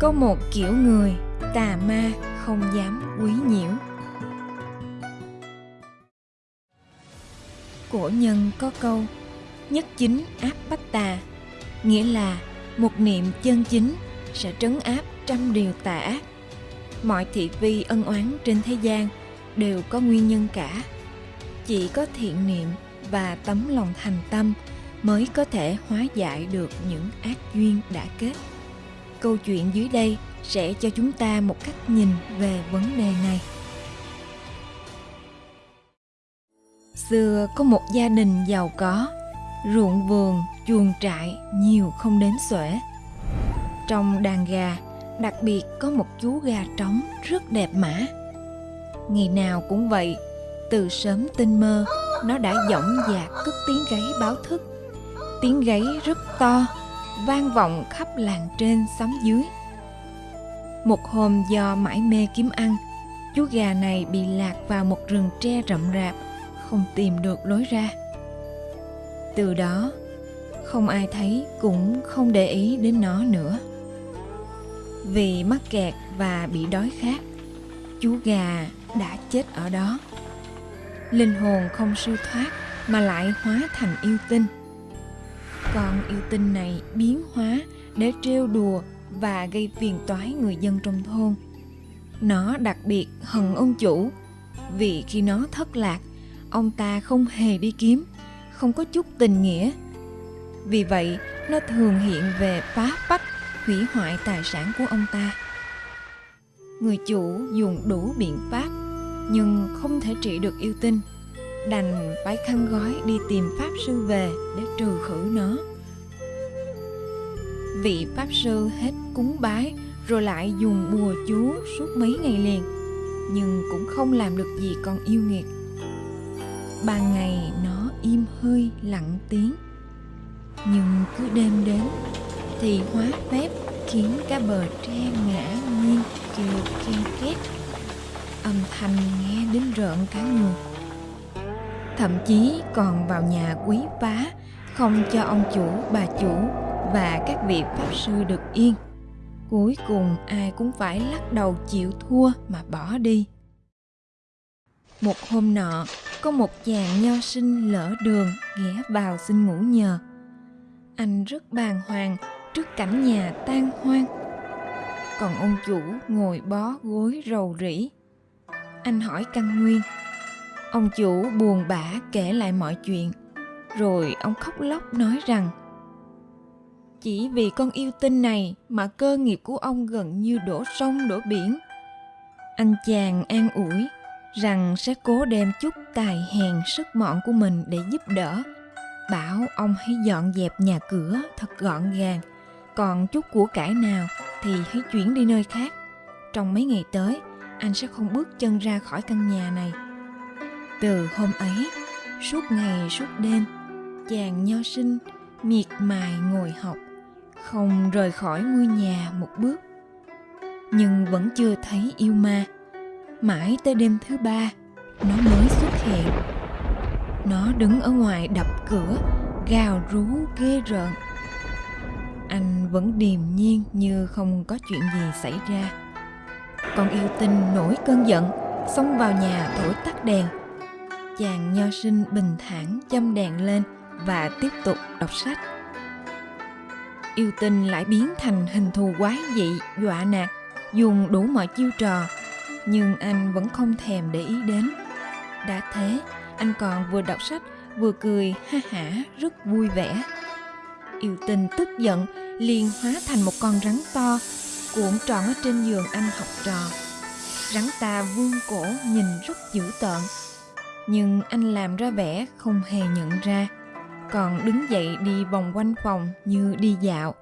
có một kiểu người, tà ma không dám quấy nhiễu. Cổ nhân có câu, nhất chính áp bách tà nghĩa là một niệm chân chính sẽ trấn áp trăm điều tà ác. Mọi thị phi ân oán trên thế gian đều có nguyên nhân cả. Chỉ có thiện niệm và tấm lòng thành tâm mới có thể hóa giải được những ác duyên đã kết câu chuyện dưới đây sẽ cho chúng ta một cách nhìn về vấn đề này. Xưa có một gia đình giàu có, ruộng vườn, chuồng trại nhiều không đến xuể. Trong đàn gà, đặc biệt có một chú gà trống rất đẹp mã. Ngày nào cũng vậy, từ sớm tinh mơ, nó đã dõng dạc cất tiếng gáy báo thức. Tiếng gáy rất to vang vọng khắp làng trên xóm dưới. Một hôm do mãi mê kiếm ăn, chú gà này bị lạc vào một rừng tre rậm rạp, không tìm được lối ra. Từ đó, không ai thấy cũng không để ý đến nó nữa. Vì mắc kẹt và bị đói khát, chú gà đã chết ở đó. Linh hồn không siêu thoát mà lại hóa thành yêu tinh con yêu tinh này biến hóa để trêu đùa và gây phiền toái người dân trong thôn. Nó đặc biệt hận ông chủ, vì khi nó thất lạc, ông ta không hề đi kiếm, không có chút tình nghĩa. Vì vậy, nó thường hiện về phá phách, hủy hoại tài sản của ông ta. Người chủ dùng đủ biện pháp, nhưng không thể trị được yêu tinh đành phải khăn gói đi tìm pháp sư về để trừ khử nó. Vị pháp sư hết cúng bái rồi lại dùng bùa chú suốt mấy ngày liền, nhưng cũng không làm được gì con yêu nghiệt. Ban ngày nó im hơi lặng tiếng, nhưng cứ đêm đến thì hóa phép khiến cả bờ tre ngã nghiêng kêu ken két. Âm thanh nghe đến rợn cả người thậm chí còn vào nhà quý phá không cho ông chủ, bà chủ và các vị pháp sư được yên. Cuối cùng, ai cũng phải lắc đầu chịu thua mà bỏ đi. Một hôm nọ, có một chàng nho sinh lỡ đường, ghé vào xin ngủ nhờ. Anh rất bàng hoàng trước cảnh nhà tan hoang. Còn ông chủ ngồi bó gối rầu rĩ. Anh hỏi căn nguyên ông chủ buồn bã kể lại mọi chuyện. Rồi ông khóc lóc nói rằng, chỉ vì con yêu tinh này mà cơ nghiệp của ông gần như đổ sông, đổ biển. Anh chàng an ủi rằng sẽ cố đem chút tài hèn sức mọn của mình để giúp đỡ. Bảo ông hãy dọn dẹp nhà cửa thật gọn gàng. Còn chút của cải nào thì hãy chuyển đi nơi khác. Trong mấy ngày tới, anh sẽ không bước chân ra khỏi căn nhà này từ hôm ấy, suốt ngày suốt đêm, chàng nho sinh, miệt mài ngồi học, không rời khỏi ngôi nhà một bước. Nhưng vẫn chưa thấy yêu ma. Mãi tới đêm thứ ba, nó mới xuất hiện. Nó đứng ở ngoài đập cửa, gào rú ghê rợn. Anh vẫn điềm nhiên như không có chuyện gì xảy ra. Con yêu tinh nổi cơn giận, xông vào nhà thổi tắt đèn chàng nho sinh bình thản, châm đèn lên và tiếp tục đọc sách. Yêu tinh lại biến thành hình thù quái dị, dọa nạt, dùng đủ mọi chiêu trò, nhưng anh vẫn không thèm để ý đến. Đã thế, anh còn vừa đọc sách, vừa cười ha hả, rất vui vẻ. Yêu tinh tức giận, liền hóa thành một con rắn to, cuộn tròn ở trên giường anh học trò. Rắn ta vương cổ, nhìn rất dữ tợn nhưng anh làm ra vẻ không hề nhận ra. Còn đứng dậy đi vòng quanh phòng như đi dạo.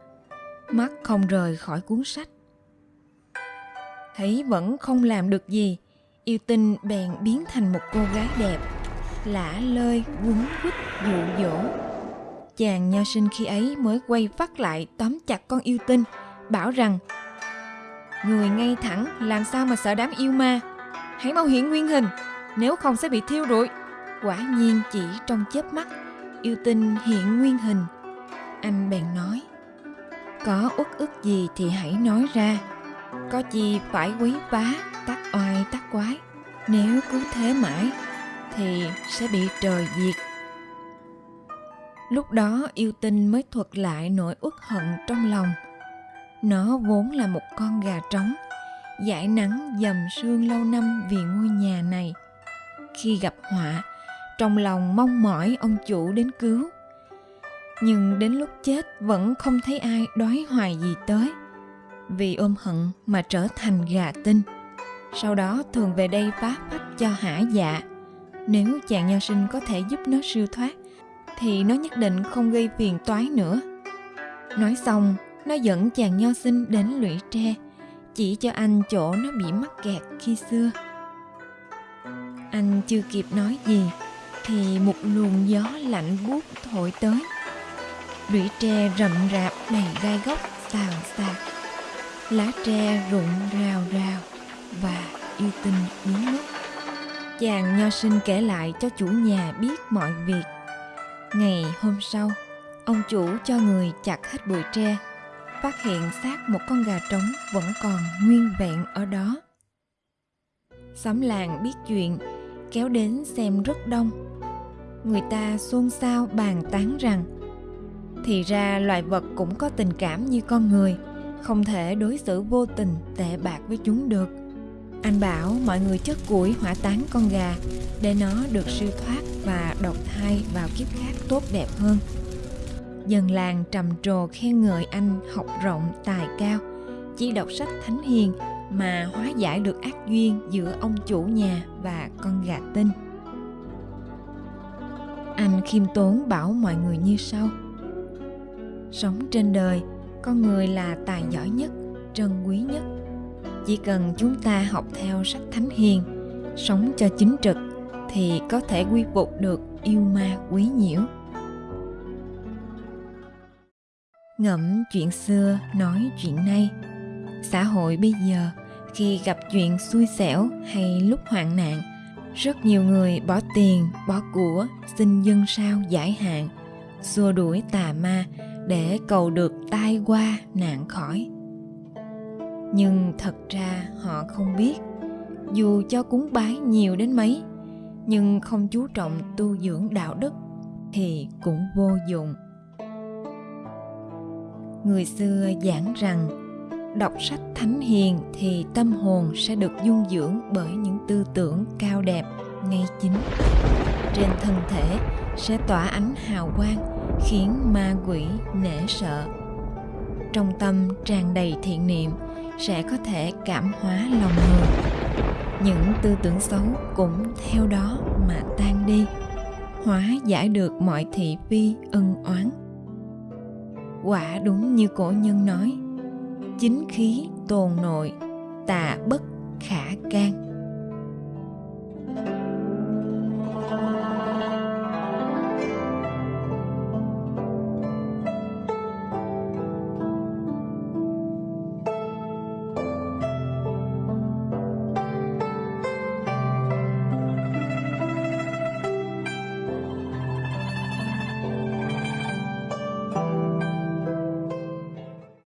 Mắt không rời khỏi cuốn sách. Thấy vẫn không làm được gì, yêu tinh bèn biến thành một cô gái đẹp, lả lơi, quấn quýt, dụ dỗ. Chàng nho sinh khi ấy mới quay phát lại tóm chặt con yêu tinh, bảo rằng, người ngay thẳng, làm sao mà sợ đám yêu ma? Hãy mau hiện nguyên hình nếu không sẽ bị thiêu rụi. Quả nhiên chỉ trong chớp mắt yêu tinh hiện nguyên hình. Anh bèn nói có uất ức gì thì hãy nói ra. Có chi phải quý bá, tắc oai tắc quái. Nếu cứ thế mãi thì sẽ bị trời diệt. Lúc đó yêu tinh mới thuật lại nỗi uất hận trong lòng. Nó vốn là một con gà trống giải nắng dầm sương lâu năm vì ngôi nhà này khi gặp họa, trong lòng mong mỏi ông chủ đến cứu. Nhưng đến lúc chết vẫn không thấy ai đói hoài gì tới, vì ôm hận mà trở thành gà tinh. Sau đó thường về đây phá phách cho hả dạ. Nếu chàng nho sinh có thể giúp nó siêu thoát, thì nó nhất định không gây phiền toái nữa. Nói xong, nó dẫn chàng nho sinh đến lũy tre, chỉ cho anh chỗ nó bị mắc kẹt khi xưa anh chưa kịp nói gì, thì một luồng gió lạnh buốt thổi tới. Lũy tre rậm rạp đầy gai góc xào xạc lá tre rụng rào rào và yêu tinh biến mất. Chàng nho sinh kể lại cho chủ nhà biết mọi việc. Ngày hôm sau, ông chủ cho người chặt hết bụi tre, phát hiện xác một con gà trống vẫn còn nguyên vẹn ở đó. Xóm làng biết chuyện kéo đến xem rất đông. Người ta xôn xao bàn tán rằng, thì ra loài vật cũng có tình cảm như con người, không thể đối xử vô tình, tệ bạc với chúng được. Anh bảo mọi người chất củi hỏa táng con gà để nó được siêu thoát và độc thai vào kiếp khác tốt đẹp hơn. Dân làng trầm trồ khen ngợi anh học rộng tài cao, chỉ đọc sách thánh hiền mà hóa giải được ác duyên giữa ông chủ nhà và con gà tinh. Anh khiêm tốn bảo mọi người như sau. Sống trên đời, con người là tài giỏi nhất, trân quý nhất. Chỉ cần chúng ta học theo sách thánh hiền, sống cho chính trực thì có thể quy phục được yêu ma quý nhiễu. Ngẫm chuyện xưa, nói chuyện nay xã hội bây giờ khi gặp chuyện xui xẻo hay lúc hoạn nạn, rất nhiều người bỏ tiền, bỏ của, xin dân sao giải hạn, xua đuổi tà ma để cầu được tai qua nạn khỏi. Nhưng thật ra họ không biết, dù cho cúng bái nhiều đến mấy, nhưng không chú trọng tu dưỡng đạo đức thì cũng vô dụng. Người xưa giảng rằng đọc sách thánh hiền thì tâm hồn sẽ được dung dưỡng bởi những tư tưởng cao đẹp, ngay chính. Trên thân thể sẽ tỏa ánh hào quang, khiến ma quỷ nể sợ. Trong tâm tràn đầy thiện niệm, sẽ có thể cảm hóa lòng người. Những tư tưởng xấu cũng theo đó mà tan đi, hóa giải được mọi thị phi ân oán. Quả đúng như cổ nhân nói chính khí tồn nội tà bất khả can.